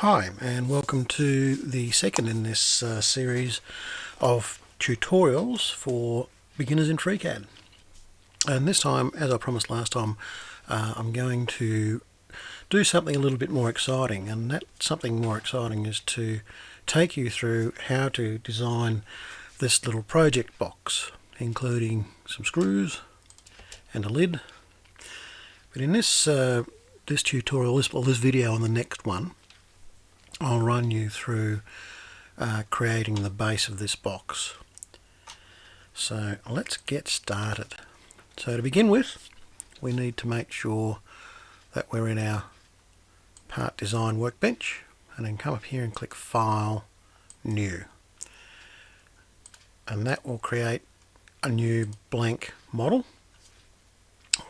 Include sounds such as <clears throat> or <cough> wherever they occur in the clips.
Hi and welcome to the second in this uh, series of tutorials for beginners in FreeCAD. And this time as I promised last time uh, I'm going to do something a little bit more exciting and that something more exciting is to take you through how to design this little project box including some screws and a lid. But in this uh, this tutorial, this, well, this video and the next one I'll run you through uh, creating the base of this box. So let's get started. So to begin with, we need to make sure that we're in our part design workbench and then come up here and click File, New. And that will create a new blank model.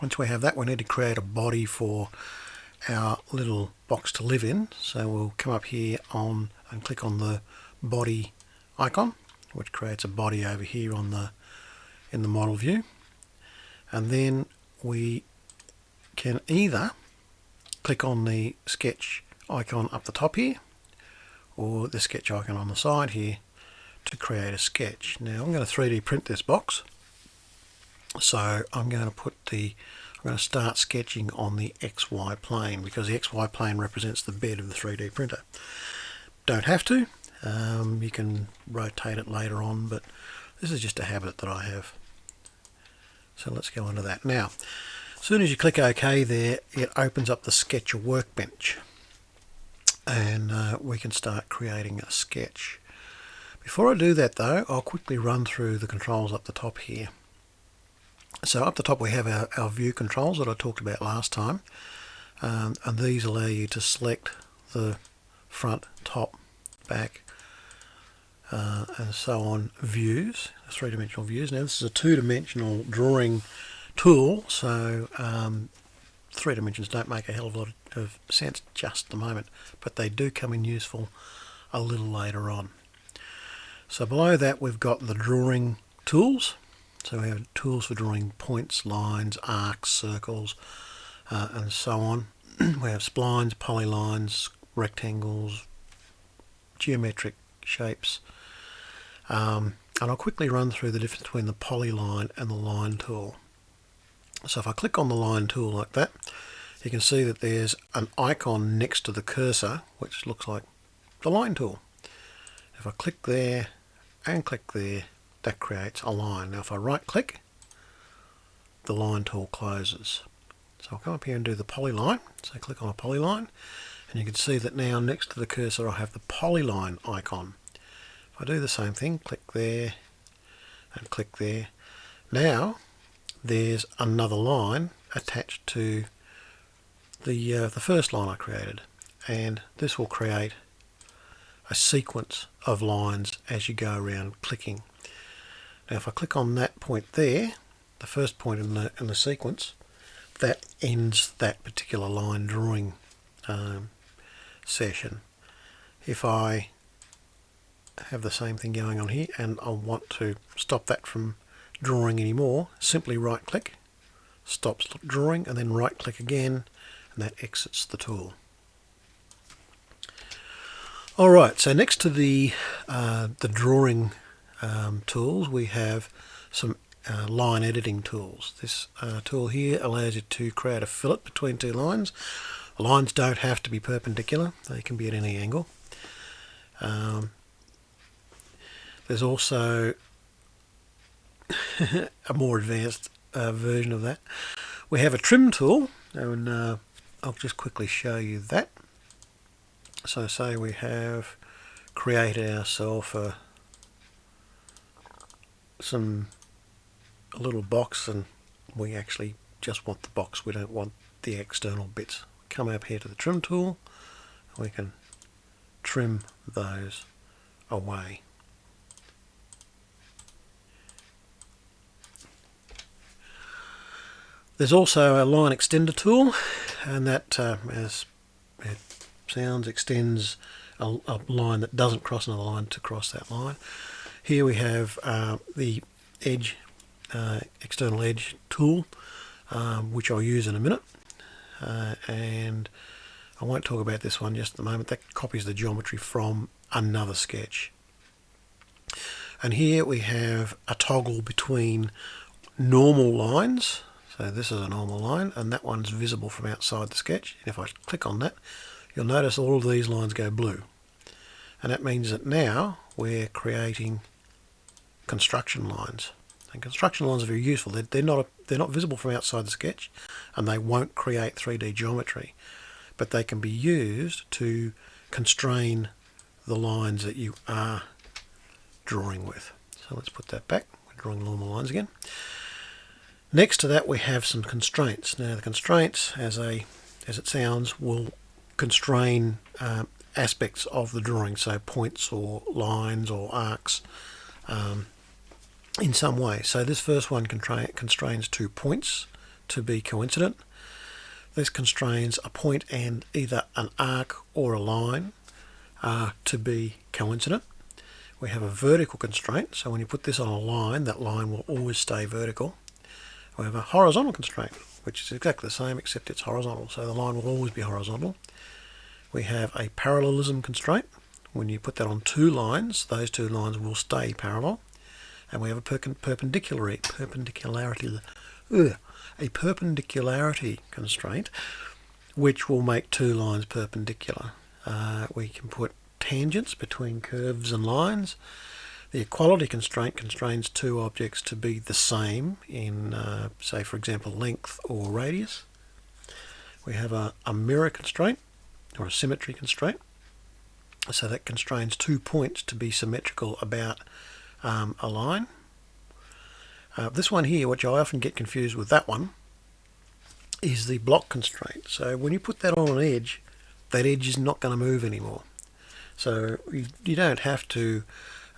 Once we have that, we need to create a body for our little box to live in. So we'll come up here on and click on the body icon which creates a body over here on the in the model view. And then we can either click on the sketch icon up the top here or the sketch icon on the side here to create a sketch. Now I'm going to 3D print this box. So I'm going to put the going to start sketching on the XY plane because the XY plane represents the bed of the 3D printer. Don't have to, um, you can rotate it later on, but this is just a habit that I have. So let's go into that. Now, as soon as you click OK there, it opens up the Sketcher workbench and uh, we can start creating a sketch. Before I do that though, I'll quickly run through the controls up the top here. So up the top we have our, our view controls that I talked about last time um, and these allow you to select the front, top, back uh, and so on views, three-dimensional views. Now this is a two-dimensional drawing tool so um, three dimensions don't make a hell of a lot of sense just at the moment but they do come in useful a little later on. So below that we've got the drawing tools so we have tools for drawing points, lines, arcs, circles, uh, and so on. <clears throat> we have splines, polylines, rectangles, geometric shapes. Um, and I'll quickly run through the difference between the polyline and the line tool. So if I click on the line tool like that, you can see that there's an icon next to the cursor, which looks like the line tool. If I click there and click there, that creates a line. Now if I right click, the line tool closes. So I'll come up here and do the polyline. So click on a polyline and you can see that now next to the cursor I have the polyline icon. If I do the same thing, click there and click there. Now there's another line attached to the, uh, the first line I created and this will create a sequence of lines as you go around clicking. Now if I click on that point there, the first point in the, in the sequence, that ends that particular line drawing um, session. If I have the same thing going on here and I want to stop that from drawing anymore, simply right click, stops drawing and then right click again and that exits the tool. Alright, so next to the, uh, the drawing um, tools we have some uh, line editing tools. This uh, tool here allows you to create a fillet between two lines. The lines don't have to be perpendicular, they can be at any angle. Um, there's also <laughs> a more advanced uh, version of that. We have a trim tool and uh, I'll just quickly show you that. So say we have created ourselves a some a little box and we actually just want the box. We don't want the external bits. Come up here to the trim tool. We can trim those away. There's also a line extender tool and that uh, as it sounds extends a, a line that doesn't cross another line to cross that line here we have uh, the edge, uh, external edge tool, um, which I'll use in a minute. Uh, and I won't talk about this one just at the moment. That copies the geometry from another sketch. And here we have a toggle between normal lines. So this is a normal line and that one's visible from outside the sketch. And if I click on that, you'll notice all of these lines go blue. And that means that now we're creating construction lines. And construction lines are very useful. They're, they're, not, they're not visible from outside the sketch and they won't create 3D geometry. But they can be used to constrain the lines that you are drawing with. So let's put that back. We're drawing normal lines again. Next to that we have some constraints. Now the constraints, as a as it sounds, will constrain um, aspects of the drawing, so points or lines or arcs um, in some way. So this first one constrains two points to be coincident. This constrains a point and either an arc or a line uh, to be coincident. We have a vertical constraint, so when you put this on a line, that line will always stay vertical. We have a horizontal constraint, which is exactly the same except it's horizontal, so the line will always be horizontal. We have a parallelism constraint. When you put that on two lines, those two lines will stay parallel. And we have a perpendicularity, perpendicularity, ugh, a perpendicularity constraint, which will make two lines perpendicular. Uh, we can put tangents between curves and lines. The equality constraint constrains two objects to be the same in, uh, say, for example, length or radius. We have a, a mirror constraint or a symmetry constraint. So that constrains two points to be symmetrical about um, a line. Uh, this one here, which I often get confused with that one, is the block constraint. So when you put that on an edge, that edge is not going to move anymore. So you, you don't have to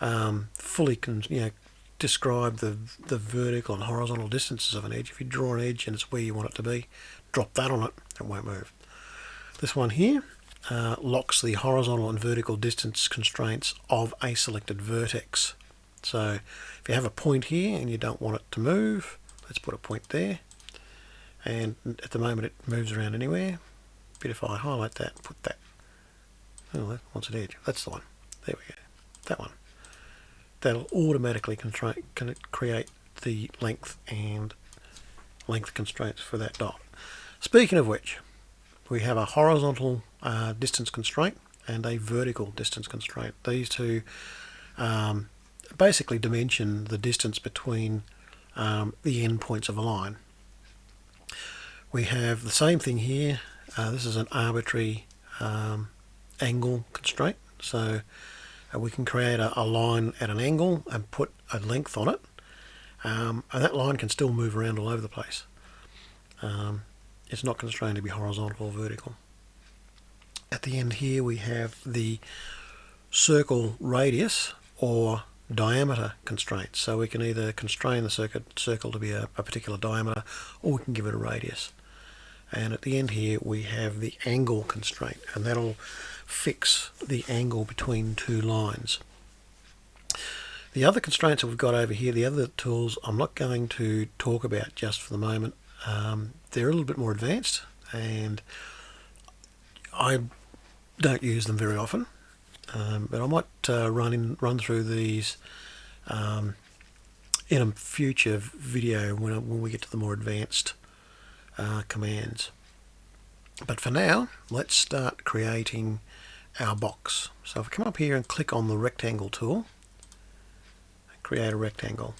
um, fully you know, describe the, the vertical and horizontal distances of an edge. If you draw an edge and it's where you want it to be, drop that on it, it won't move. This one here uh, locks the horizontal and vertical distance constraints of a selected vertex. So if you have a point here and you don't want it to move, let's put a point there. And at the moment it moves around anywhere. But if I highlight that, put that, oh, wants an edge. That's the one. There we go. That one. That'll automatically create the length and length constraints for that dot. Speaking of which, we have a horizontal uh, distance constraint and a vertical distance constraint. These two um, basically dimension the distance between um, the endpoints of a line. We have the same thing here. Uh, this is an arbitrary um, angle constraint. So uh, we can create a, a, line at an angle and put a length on it. Um, and that line can still move around all over the place. Um, it's not constrained to be horizontal or vertical. At the end here we have the circle radius or diameter constraint. So we can either constrain the circuit, circle to be a, a particular diameter or we can give it a radius. And at the end here we have the angle constraint and that'll fix the angle between two lines. The other constraints that we've got over here, the other tools, I'm not going to talk about just for the moment. Um, they're a little bit more advanced and I don't use them very often um, but I might uh, run in run through these um, in a future video when, when we get to the more advanced uh, commands but for now let's start creating our box so if I come up here and click on the rectangle tool create a rectangle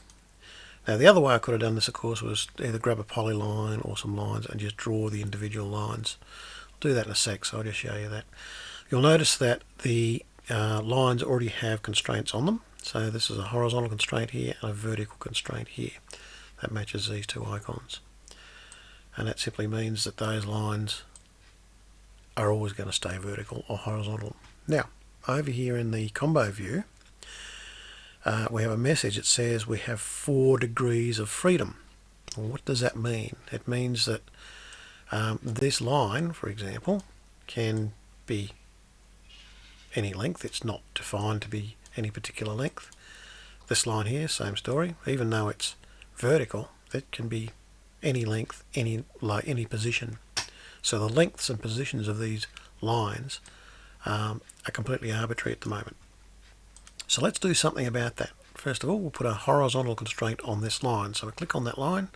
now the other way I could have done this of course was either grab a polyline or some lines and just draw the individual lines. I'll do that in a sec so I'll just show you that. You'll notice that the uh, lines already have constraints on them. So this is a horizontal constraint here and a vertical constraint here. That matches these two icons. And that simply means that those lines are always going to stay vertical or horizontal. Now, over here in the combo view, uh, we have a message that says we have four degrees of freedom. Well, what does that mean? It means that um, this line, for example, can be any length. It's not defined to be any particular length. This line here, same story. Even though it's vertical, it can be any length, any like any position. So the lengths and positions of these lines um, are completely arbitrary at the moment. So let's do something about that. First of all, we'll put a horizontal constraint on this line. So I click on that line,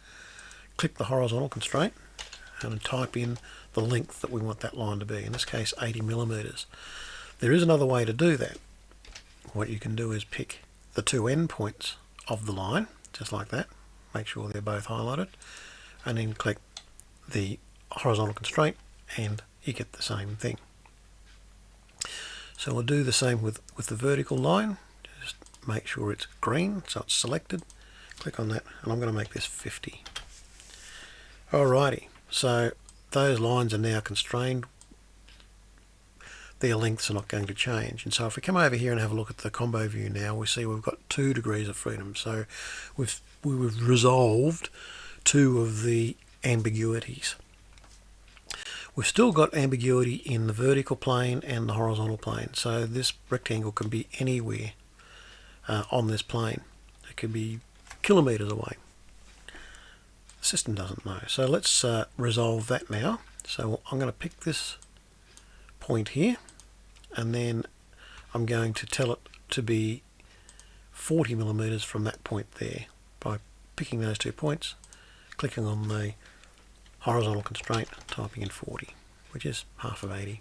click the horizontal constraint, and type in the length that we want that line to be. In this case, 80 millimeters. There is another way to do that. What you can do is pick the two endpoints of the line, just like that. Make sure they're both highlighted, and then click the horizontal constraint, and you get the same thing. So we'll do the same with, with the vertical line. Just make sure it's green, so it's selected. Click on that, and I'm going to make this 50. Alrighty, so those lines are now constrained. Their lengths are not going to change. And so if we come over here and have a look at the combo view now, we see we've got two degrees of freedom. So we've, we've resolved two of the ambiguities. We've still got ambiguity in the vertical plane and the horizontal plane. So this rectangle can be anywhere uh, on this plane. It could be kilometres away. The system doesn't know. So let's uh, resolve that now. So I'm going to pick this point here and then I'm going to tell it to be 40 millimeters from that point there by picking those two points, clicking on the horizontal constraint, typing in 40, which is half of 80.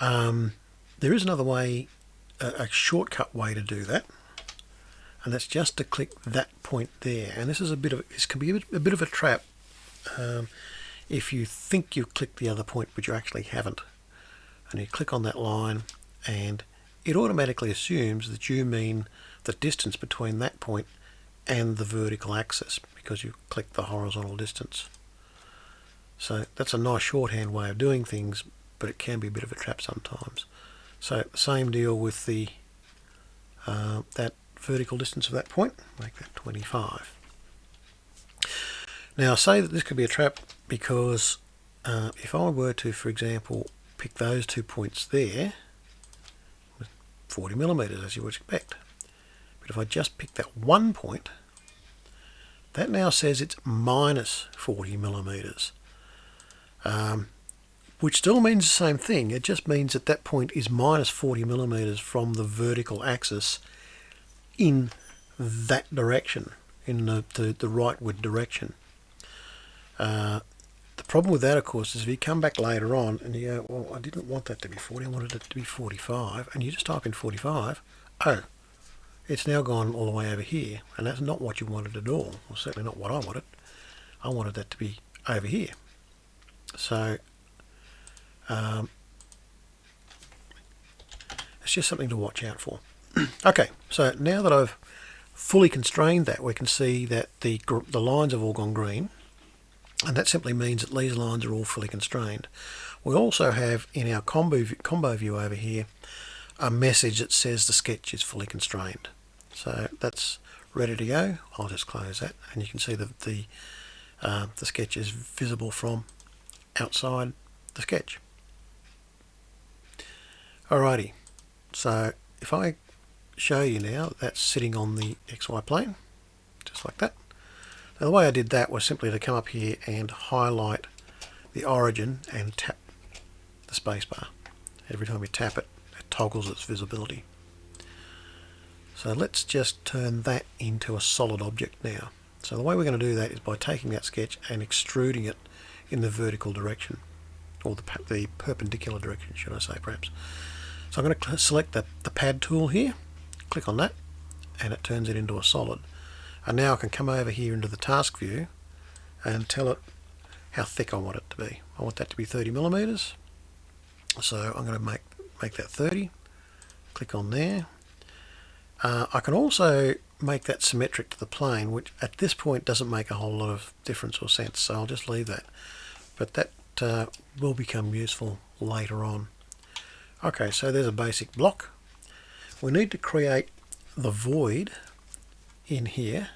Um, there is another way, a, a, shortcut way to do that, and that's just to click that point there. And this is a bit of this can be a bit, a bit of a trap um, if you think you've clicked the other point, but you actually haven't. And you click on that line, and it automatically assumes that you mean the distance between that point and the vertical axis because you click the horizontal distance. So that's a nice shorthand way of doing things, but it can be a bit of a trap sometimes. So same deal with the uh, that vertical distance of that point, make that 25. Now I say that this could be a trap because uh, if I were to, for example, pick those two points there, 40 millimeters as you would expect. But if I just pick that one point, that now says it's minus 40 millimeters, um, which still means the same thing. It just means that that point is minus 40 millimeters from the vertical axis in that direction, in the, the, the rightward direction. Uh, problem with that, of course, is if you come back later on and you go, well, I didn't want that to be 40, I wanted it to be 45, and you just type in 45, oh, it's now gone all the way over here and that's not what you wanted at all well certainly not what I wanted. I wanted that to be over here. So um, it's just something to watch out for. <clears throat> Okay so now that I've fully constrained that we can see that the the lines have all gone green and that simply means that these lines are all fully constrained we also have in our combo, combo view over here a message that says the sketch is fully constrained so that's ready to go. I'll just close that and you can see that the, uh, the sketch is visible from outside the sketch. Alrighty, so if I show you now, that's sitting on the XY plane, just like that. Now the way I did that was simply to come up here and highlight the origin and tap the spacebar. Every time you tap it, it toggles its visibility. So let's just turn that into a solid object now. So the way we're going to do that is by taking that sketch and extruding it in the vertical direction, or the, the perpendicular direction, should I say perhaps. So I'm going to select the, the pad tool here, click on that, and it turns it into a solid. And now I can come over here into the task view and tell it how thick I want it to be. I want that to be 30 millimeters. So I'm going to make, make that 30. Click on there, uh, I can also make that symmetric to the plane, which at this point doesn't make a whole lot of difference or sense, so I'll just leave that. But that uh, will become useful later on. Okay, so there's a basic block. We need to create the void in here,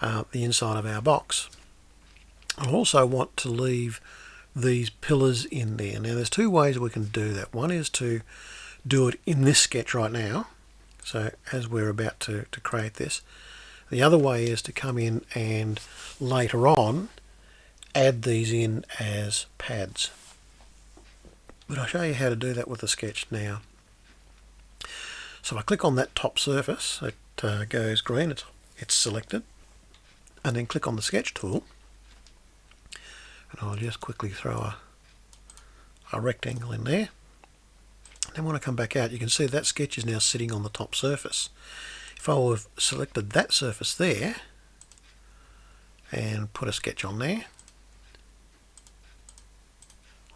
uh, the inside of our box. I also want to leave these pillars in there. Now there's two ways we can do that. One is to do it in this sketch right now, so as we're about to, to create this the other way is to come in and later on add these in as pads but I'll show you how to do that with the sketch now. So I click on that top surface, it uh, goes green, it's, it's selected, and then click on the sketch tool, and I'll just quickly throw a, a rectangle in there. Then when I come back out, you can see that sketch is now sitting on the top surface. If I would have selected that surface there, and put a sketch on there,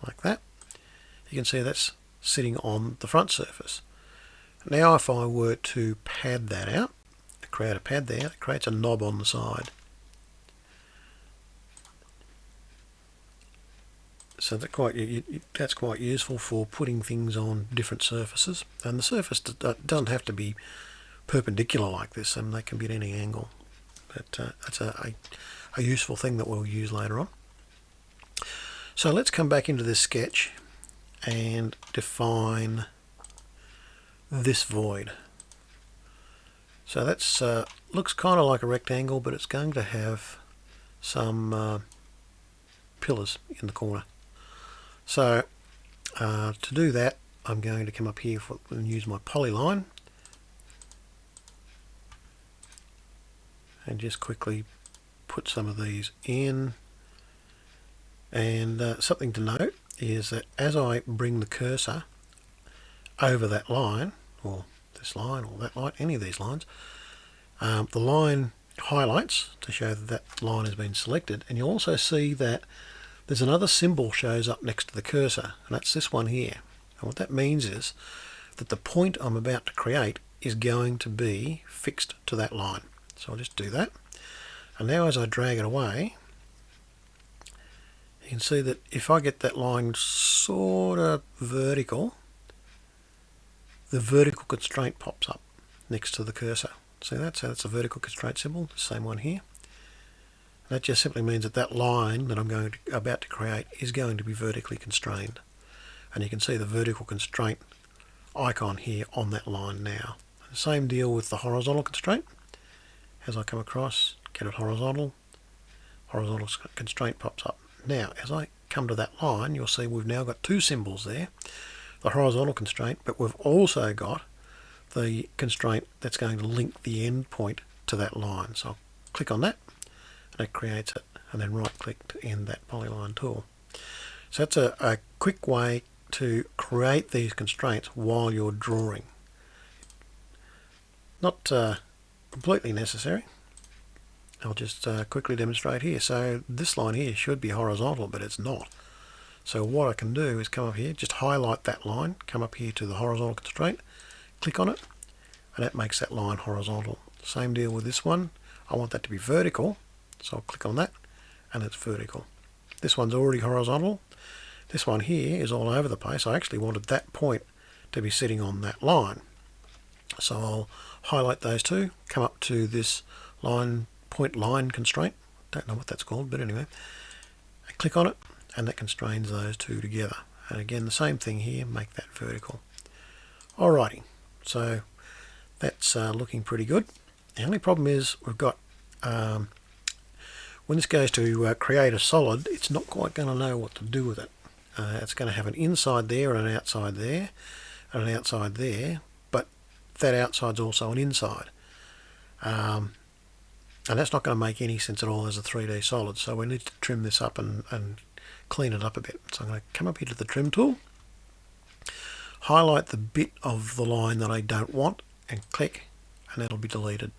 like that, you can see that's sitting on the front surface. Now if I were to pad that out, create a pad there, it creates a knob on the side. So that quite that's quite useful for putting things on different surfaces. And the surface doesn't have to be perpendicular like this, and they can be at any angle. But uh, that's a, a, a useful thing that we'll use later on. So let's come back into this sketch and define this void. So that's uh, looks kind of like a rectangle, but it's going to have some uh, pillars in the corner. So uh, to do that, I'm going to come up here for, and use my polyline and just quickly put some of these in and uh, something to note is that as I bring the cursor over that line or this line or that line any of these lines um, the line highlights to show that that line has been selected. And you'll also see that there's another symbol shows up next to the cursor and that's this one here. And what that means is that the point I'm about to create is going to be fixed to that line. So I'll just do that. And now as I drag it away you can see that if I get that line sort of vertical the vertical constraint pops up next to the cursor. See that? So that's a vertical constraint symbol the same one here. That just simply means that that line that I'm going to, about to create is going to be vertically constrained. And you can see the vertical constraint icon here on that line now. Same deal with the horizontal constraint. As I come across get it horizontal horizontal constraint pops up. Now as I come to that line you'll see we've now got two symbols there the horizontal constraint but we've also got the constraint that's going to link the endpoint to that line so I'll click on that and it creates it and then right click to end that polyline tool so that's a, a quick way to create these constraints while you're drawing not uh, completely necessary I'll just uh, quickly demonstrate here. So this line here should be horizontal, but it's not. So what I can do is come up here, just highlight that line, come up here to the horizontal constraint, click on it, and that makes that line horizontal. Same deal with this one. I want that to be vertical, so I'll click on that, and it's vertical. This one's already horizontal. This one here is all over the place. I actually wanted that point to be sitting on that line. So I'll highlight those two, come up to this line point line constraint. Don't know what that's called, but anyway. Click on it and that constrains those two together. And again, the same thing here, make that vertical. Alrighty, so that's uh, looking pretty good. The only problem is we've got, um, when this goes to uh, create a solid, it's not quite going to know what to do with it. Uh, it's going to have an inside there and an outside there and an outside there, but that outside's also an inside. Um, and that's not going to make any sense at all as a 3D solid so we need to trim this up and, and clean it up a bit. So I'm going to come up here to the trim tool highlight the bit of the line that I don't want and click and that'll be deleted.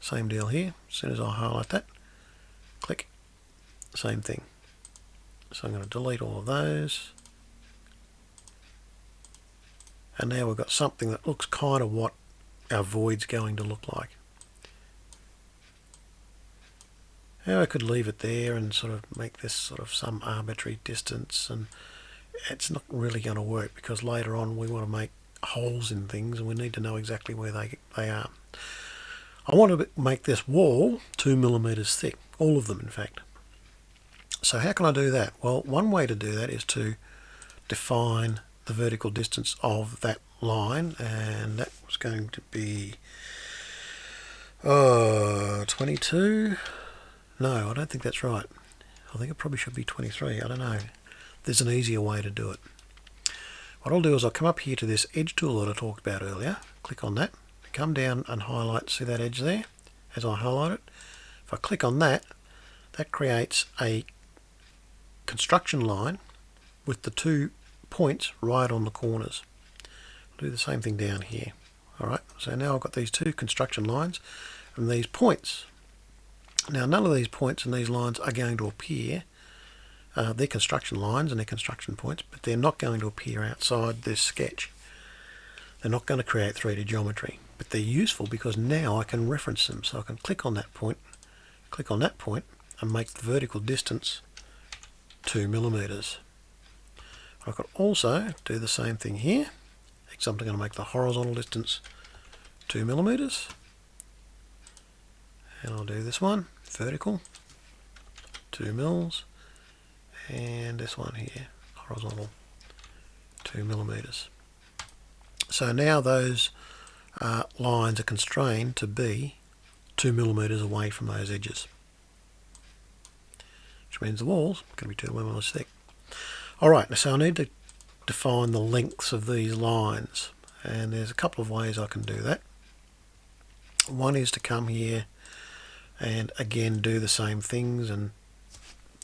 Same deal here. As soon as I highlight that click same thing. So I'm going to delete all of those. And now we've got something that looks kind of what our void's going to look like Now I could leave it there and sort of make this sort of some arbitrary distance and it's not really going to work because later on we want to make holes in things and we need to know exactly where they, they are. I want to make this wall two millimeters thick, all of them in fact. So how can I do that? Well, one way to do that is to define the vertical distance of that line and that was going to be uh, 22 no, I don't think that's right. I think it probably should be 23. I don't know. There's an easier way to do it. what I'll do is I'll come up here to this edge tool that I talked about earlier click on that come down and highlight see that edge there as I highlight it if I click on that that creates a construction line with the two points right on the corners I'll do the same thing down here alright so now I've got these two construction lines and these points now none of these points and these lines are going to appear. Uh, they're construction lines and they're construction points but they're not going to appear outside this sketch. They're not going to create 3D geometry but they're useful because now I can reference them. So I can click on that point click on that point and make the vertical distance 2 millimeters. I could also do the same thing here. Except I'm going to make the horizontal distance 2 millimeters. And I'll do this one vertical 2 mils and this one here horizontal 2 millimeters. So now those uh, lines are constrained to be 2 millimeters away from those edges which means the wall's are going to be 2 millimeters thick alright so I need to define the lengths of these lines and there's a couple of ways I can do that. One is to come here and again do the same things and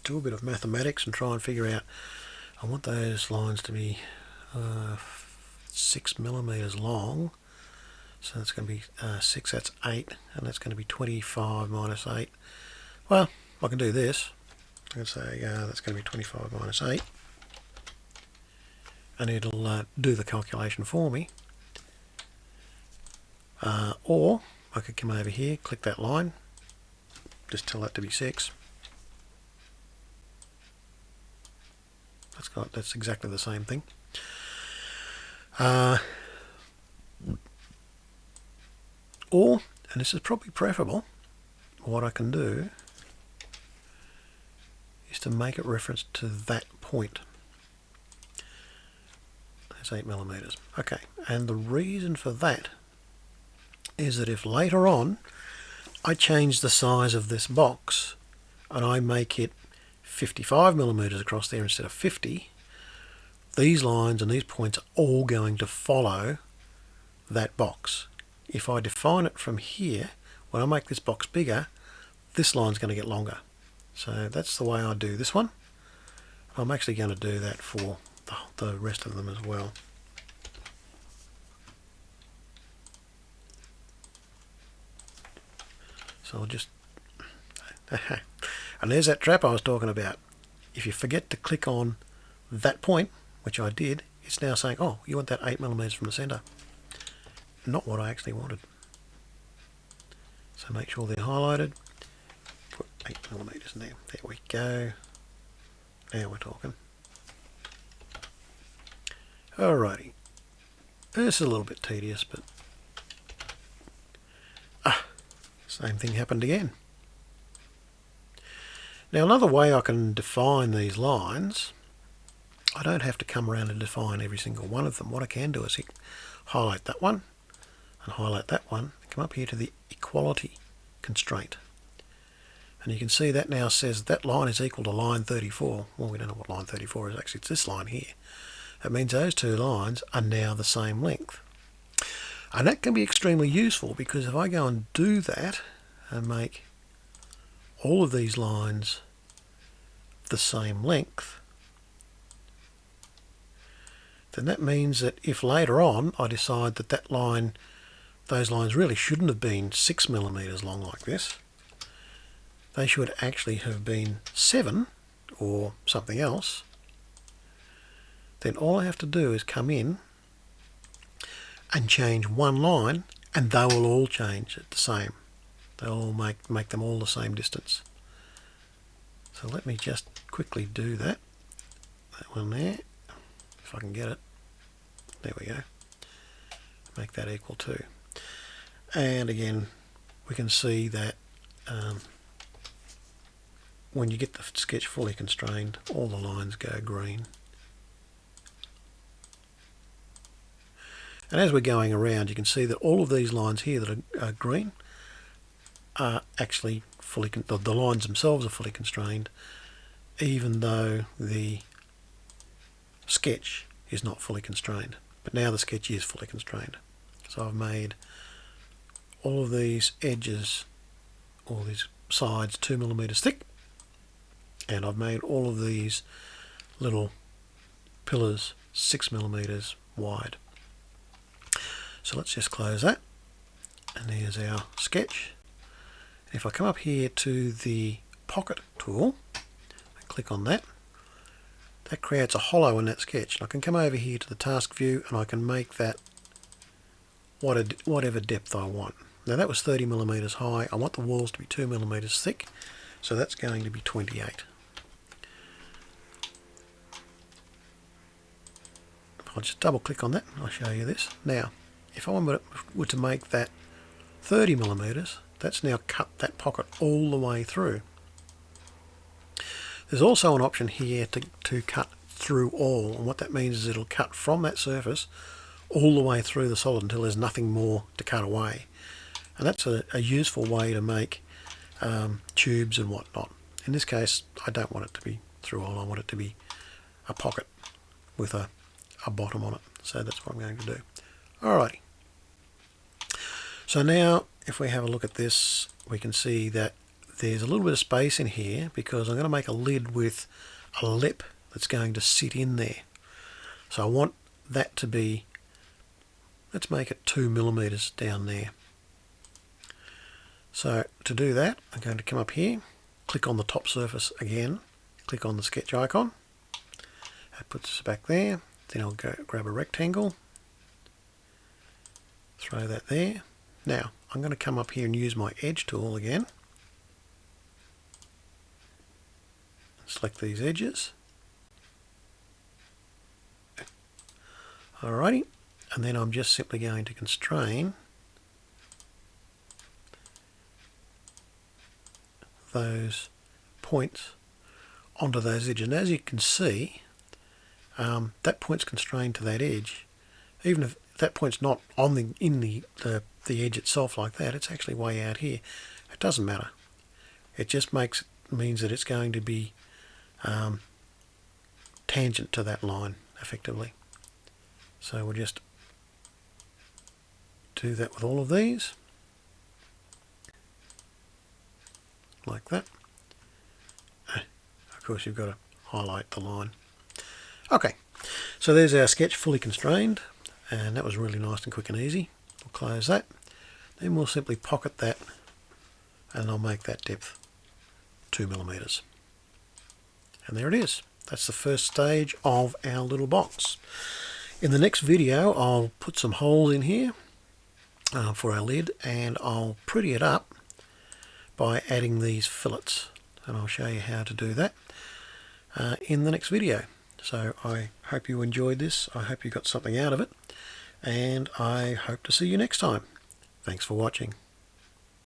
do a bit of mathematics and try and figure out I want those lines to be uh, six millimeters long. So that's going to be uh, 6 that's 8 and that's going to be 25 minus 8 well I can do this. I can say uh, that's going to be 25 minus 8 and it'll uh, do the calculation for me. Uh, or I could come over here click that line just tell that to be 6 that's got that's exactly the same thing. Uh, or and this is probably preferable what I can do is to make it reference to that point. That's 8 millimeters. Okay and the reason for that is that if later on I change the size of this box and I make it 55 millimeters across there instead of 50 these lines and these points are all going to follow that box. If I define it from here when I make this box bigger this line's going to get longer. So that's the way I do this one. I'm actually going to do that for the, the rest of them as well So I'll just... <laughs> and there's that trap I was talking about. If you forget to click on that point, which I did, it's now saying, oh, you want that 8 millimeters from the center. Not what I actually wanted. So make sure they're highlighted. Put 8 millimeters in there. There we go. Now we're talking. Alrighty. This is a little bit tedious, but Same thing happened again. Now another way I can define these lines, I don't have to come around and define every single one of them. What I can do is highlight that one and highlight that one come up here to the equality constraint. And you can see that now says that line is equal to line 34. Well, we don't know what line 34 is. Actually, it's this line here. That means those two lines are now the same length. And that can be extremely useful because if I go and do that and make all of these lines the same length, then that means that if later on I decide that that line, those lines really shouldn't have been six millimeters long like this, they should actually have been seven or something else, then all I have to do is come in and change one line and they will all change at the same. They'll all make, make them all the same distance. So let me just quickly do that. That one there, if I can get it. There we go. Make that equal to. And again, we can see that um, when you get the sketch fully constrained, all the lines go green. And as we're going around, you can see that all of these lines here that are, are green are actually fully, the, the lines themselves are fully constrained, even though the sketch is not fully constrained. But now the sketch is fully constrained. So I've made all of these edges, all these sides two millimeters thick, and I've made all of these little pillars six millimeters wide. So let's just close that, and here's our sketch. If I come up here to the pocket tool, and click on that, that creates a hollow in that sketch. And I can come over here to the task view and I can make that whatever depth I want. Now that was 30 millimeters high. I want the walls to be 2 millimeters thick, so that's going to be 28. I'll just double click on that I'll show you this. Now, if I were to make that 30 millimeters, that's now cut that pocket all the way through. There's also an option here to, to cut through all, and what that means is it'll cut from that surface all the way through the solid until there's nothing more to cut away. And that's a, a useful way to make um, tubes and whatnot. In this case, I don't want it to be through all, I want it to be a pocket with a, a bottom on it. So that's what I'm going to do. Alrighty. So now, if we have a look at this, we can see that there's a little bit of space in here because I'm going to make a lid with a lip that's going to sit in there. So I want that to be, let's make it two millimeters down there. So to do that, I'm going to come up here, click on the top surface again, click on the sketch icon. That puts us back there. Then I'll go grab a rectangle, throw that there. Now, I'm going to come up here and use my edge tool again. Select these edges. Alrighty, and then I'm just simply going to constrain those points onto those edges. And as you can see, um, that point's constrained to that edge. Even if that point's not on the in the, the the edge itself like that, it's actually way out here. It doesn't matter. It just makes means that it's going to be um, tangent to that line effectively. So we'll just do that with all of these. like that. Of course you've got to highlight the line. Okay, so there's our sketch fully constrained and that was really nice and quick and easy. We'll close that. Then we'll simply pocket that and I'll make that depth 2 millimeters. And there it is. That's the first stage of our little box. In the next video I'll put some holes in here uh, for our lid and I'll pretty it up by adding these fillets and I'll show you how to do that uh, in the next video so I hope you enjoyed this I hope you got something out of it and I hope to see you next time. Thanks for watching